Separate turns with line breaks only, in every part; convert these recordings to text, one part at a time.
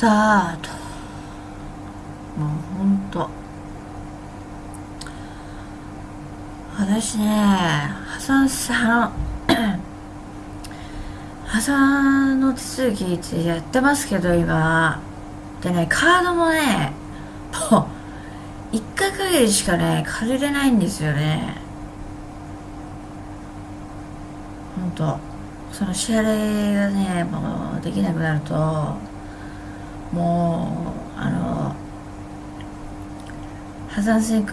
タート。もうほんと。私ね破産さ破産 の手続きってやってますけど今。でねカードもねもう1回限りしかね借りれないんですよね。ほんと。その支払いがねもうできなくなると。もうあの破産宣告。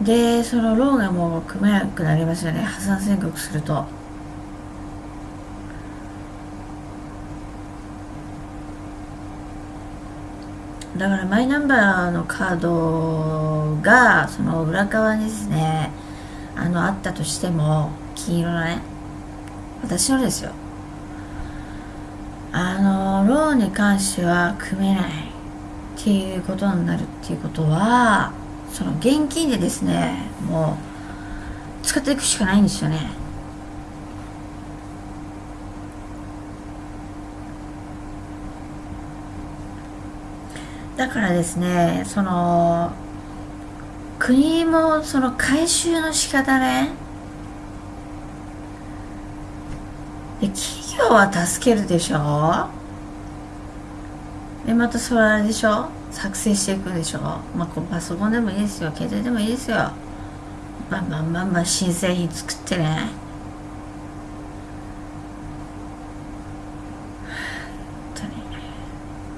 うん。でそのローンがもう組めなくなりますよね。破産宣告すると。だからマイナンバーのカードがその裏側にですねあのあったとしても金色のね私のですよ。あのローンに関しては組めないっていうことになるっていうことはその現金でですねもう使っていくしかないんですよね。だからですねその国もその回収の仕方ねで企業は助けるでしょ？でまたそれでしょ？作成していくでしょ？まあパソコンでもいいですよ。携帯でもいいですよ。まあまあまあまあ新製品作ってね。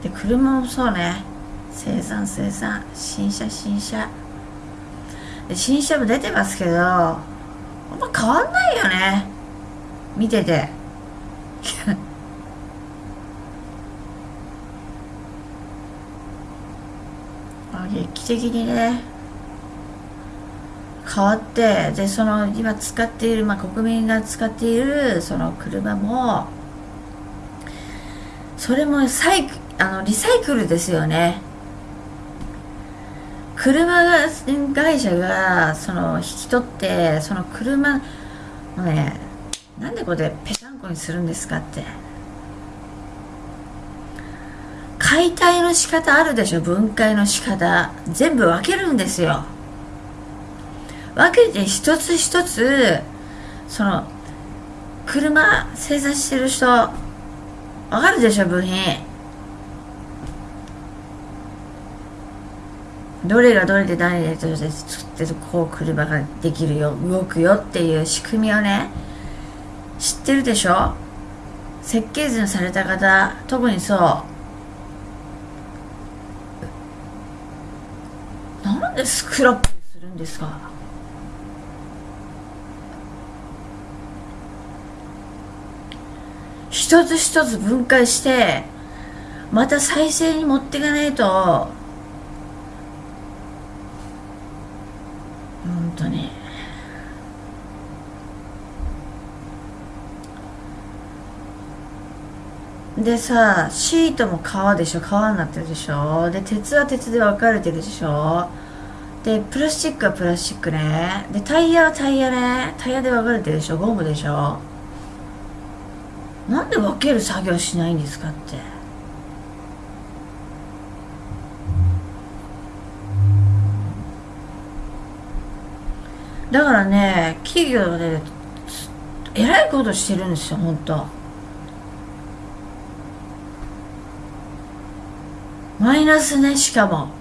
で車もそうね。生産生産。新車新車。新車も出てますけどあんま変わんないよね。見てて。劇的にね変わってでその今使っている、まあ、国民が使っているその車もそれもサイあのリサイクルですよね。車会社がその引き取ってその車のねなんでこれぺしゃんこにするんですかって。解体の仕方あるでしょ？分解の仕方。全部分けるんですよ。分けて一つ一つその車生産してる人わかるでしょ？部品。どれがどれで何で作ってこう車ができるよ動くよっていう仕組みをね知ってるでしょ？設計図にされた方特にそうなんでスクラップするんですか？一つ一つ分解してまた再生に持っていかないと。本当に。でさシートも革でしょ？革になってるでしょ？で鉄は鉄で分かれてるでしょ？でプラスチックはプラスチックね。でタイヤはタイヤね。タイヤで分かれてるでしょゴムでしょ。なんで分ける作業しないんですかって。だからね企業でえらいことしてるんですよ本当。マイナスねしかも。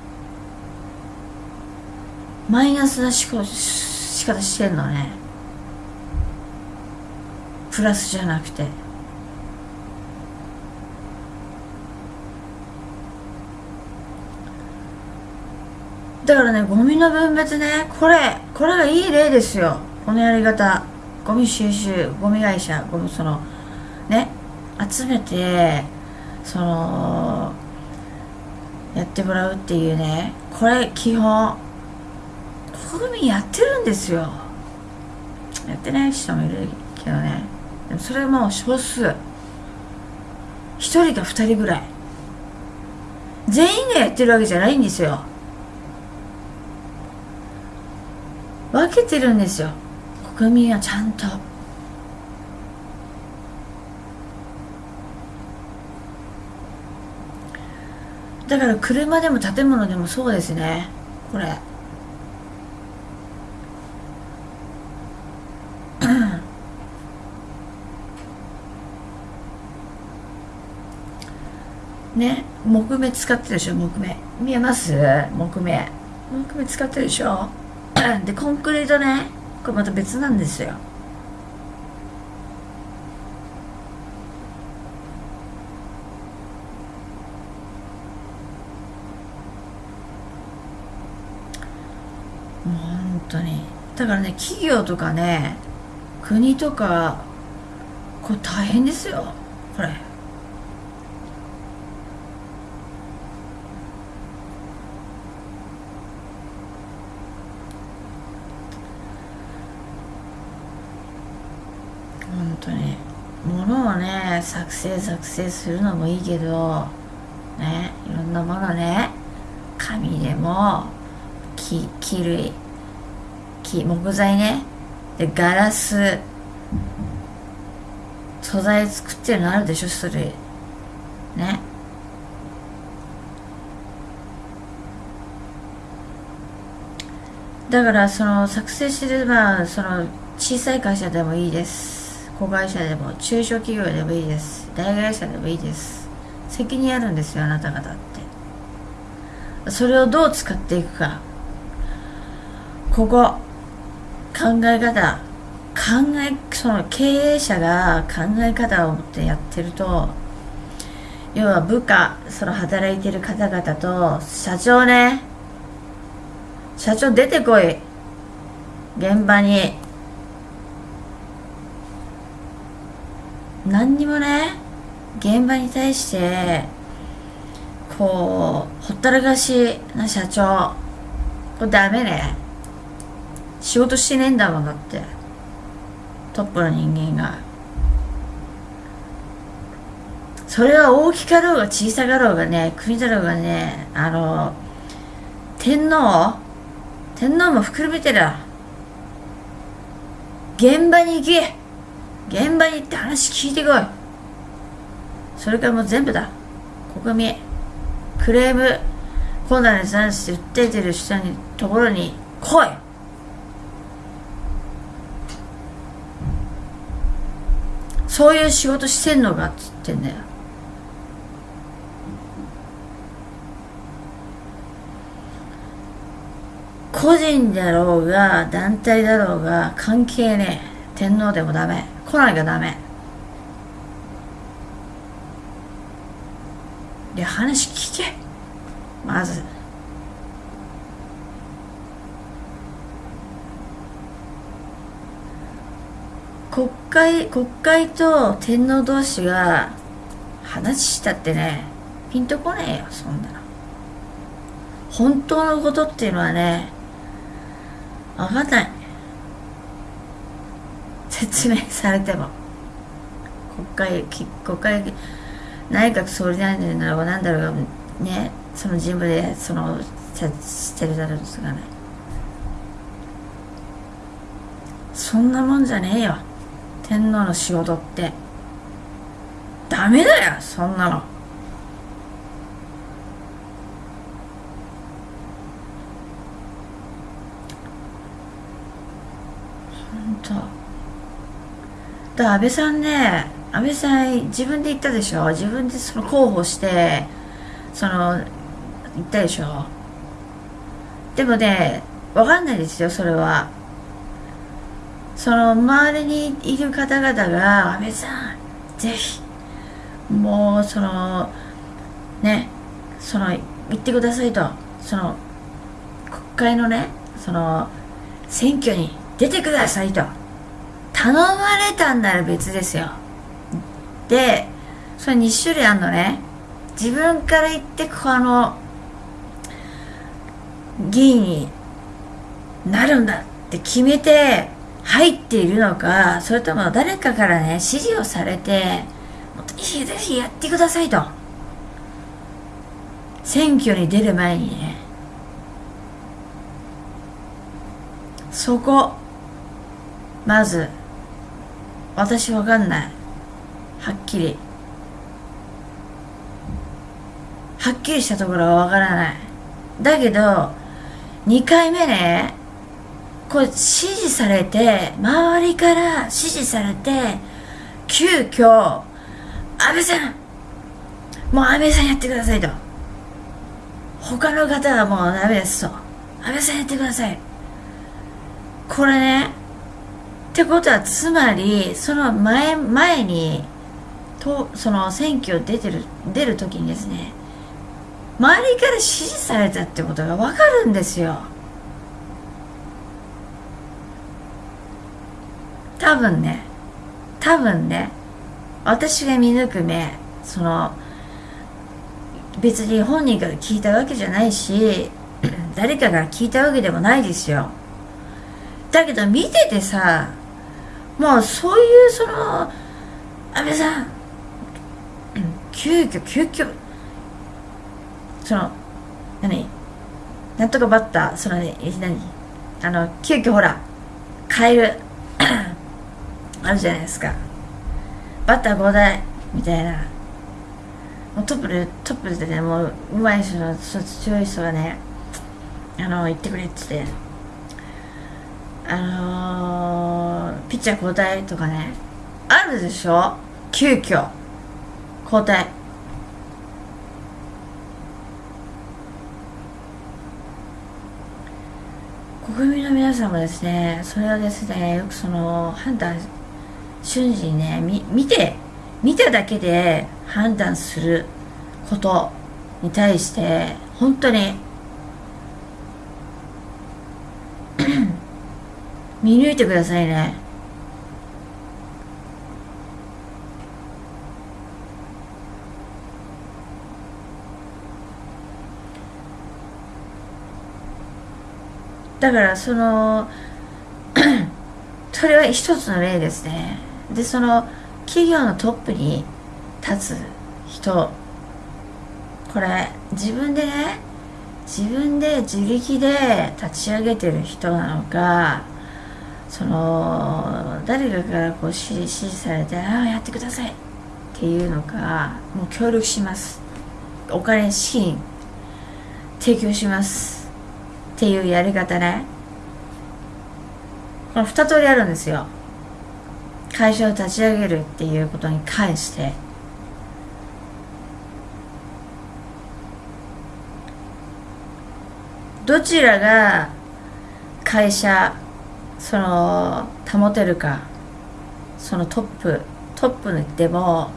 マイナスな仕方してんのね。プラスじゃなくて。だからねゴミの分別ねこれこれがいい例ですよ。このやり方。ゴミ収集ゴミ会社ゴミそのね集めてそのやってもらうっていうね。これ基本。国民やってるんですよ。やってない人もいるけどね。でもそれはもう少数。1人か2人ぐらい。全員がやってるわけじゃないんですよ。分けてるんですよ。国民はちゃんと。だから車でも建物でもそうですね。これ。ね木目使ってるでしょ木目。見えます？木目。木目使ってるでしょ？でコンクリートね。これまた別なんですよ。もう本当に。だからね企業とかね国とかこれ大変ですよ。これ本当に。物をね作成作成するのもいいけどねいろんなものね紙でも木木類木木材ね。でガラス素材作ってるのあるでしょそれ。ね。だからその作成してるまあその小さい会社でもいいです。子会社でも中小企業でもいいです。大会社でもいいです。責任あるんですよあなた方って。それをどう使っていくか。ここ考え方考えその経営者が考え方を持ってやってると要は部下その働いてる方々と社長ね。社長出てこい。現場に。何にもね現場に対してこうほったらかしな社長これダメね。仕事してねえんだもんだって。トップの人間が。それは大きかろうが小さかろうがね国だろうがねあの天皇天皇も含めてだ。現場に行け。現場に行って話聞いてこい。それからもう全部だ。国民クレーム困難に関して訴えてる人にところに来い。そういう仕事してんのかっつってんだよ。個人だろうが団体だろうが関係ねえ。天皇でもダメ。来なきゃダメ。で話聞け。まず。国会国会と天皇同士が話したってねピンとこねえよそんなの。本当のことっていうのはね分かんない。説明されても。国会国会内閣総理大臣だろうが何だろうがねその人部でそのしてるだろうですがね。そんなもんじゃねえよ。天皇の仕事って。ダメだよそんなの本当だから安倍さんね安倍さん自分で言ったでしょ？自分でその候補してその言ったでしょ？でもね分かんないですよそれは。その周りにいる方々が安倍さんぜひもうそのねその言ってくださいと。その国会のねその選挙に出てくださいと。頼まれたんなら別ですよ。でそれ2種類あるのね。自分から言ってこの議員になるんだって決めて入っているのかそれとも誰かからね指示をされてぜひぜひやってくださいと。選挙に出る前にね。そこまず私わかんない。はっきり。はっきりしたところはわからない。だけど2回目ねこう指示されて周りから指示されて急遽安倍さんもう安倍さんやってくださいと。他の方はもうダメですと。安倍さんやってください。これねってことはつまりその前前にとその選挙出てる出る時にですね周りから支持されたってことが分かるんですよ。多分ね多分ね私が見抜く目その別に本人から聞いたわけじゃないし 誰かが聞いたわけでもないですよ。だけど見ててさもうそういうその安倍さん急遽急遽その何？なんとかバッターその何あの急遽ほら変える あるじゃないですか。バッター5台みたいな。もうトップでトップでねもううまい人の強い人がねあの言ってくれって言って。あのー、ピッチャー交代とかね。あるでしょ？急遽。交代国民の皆さんもですね。それはですねよくその判断瞬時にね見て見ただけで判断することに対して本当に 見抜いてくださいね。だからその それは一つの例ですね。でその企業のトップに立つ人。これ自分でね自分で自力で立ち上げてる人なのかその誰かからこう指示されて「ああやってください」っていうのかもう協力します。お金資金提供します。っていうやり方ね。この2通りあるんですよ。会社を立ち上げるっていうことに関して。どちらが会社その保てるかそのトップトップにでも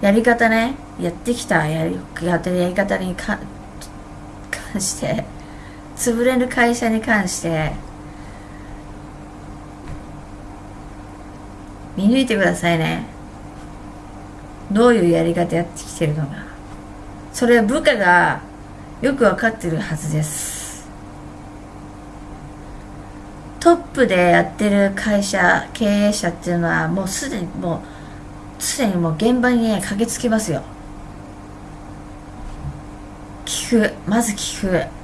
やり方ねやってきたやりやってるやり方に 関して潰れる会社に関して見抜いてくださいね。どういうやり方やってきてるのか。それは部下がよく分かってるはずです。トップでやってる会社経営者っていうのはもうすでにもうすでにもう現場にね駆けつけますよ。聞く。まず聞く。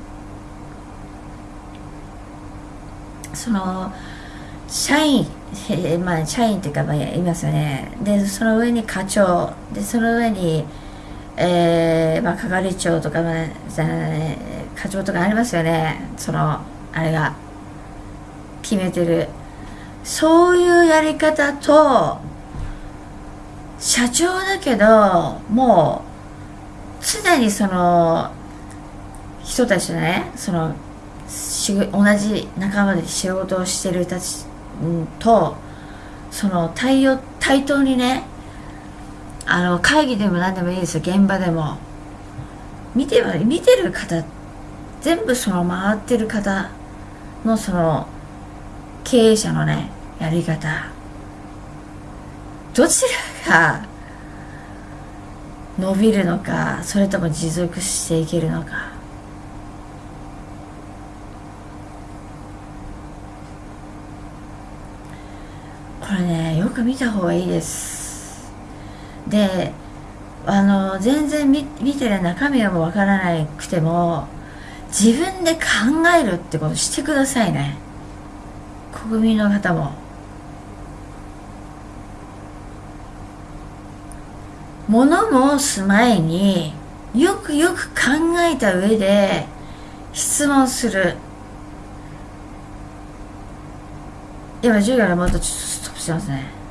その社員えまあ、社員っていうか、まあ、いますよね。で、その上に課長、で、その上に、えー、まあ、係長とか、まあ、課長とかありますよね。その、あれが、決めてる。そういうやり方と、社長だけど、もう、常にその、人たちのね、その、同じ仲間で仕事をしてる人たちとその対応対等にねあの会議でも何でもいいですよ。現場でも。見て見てる方全部その回ってる方のその経営者のねやり方。どちらが伸びるのかそれとも持続していけるのかこれねよく見た方がいいです。であの全然見てる中身がもうわからなくても自分で考えるってことしてくださいね。国民の方も。物申す前によくよく考えた上で質問する。今授業でまたちょっとストップしてますね。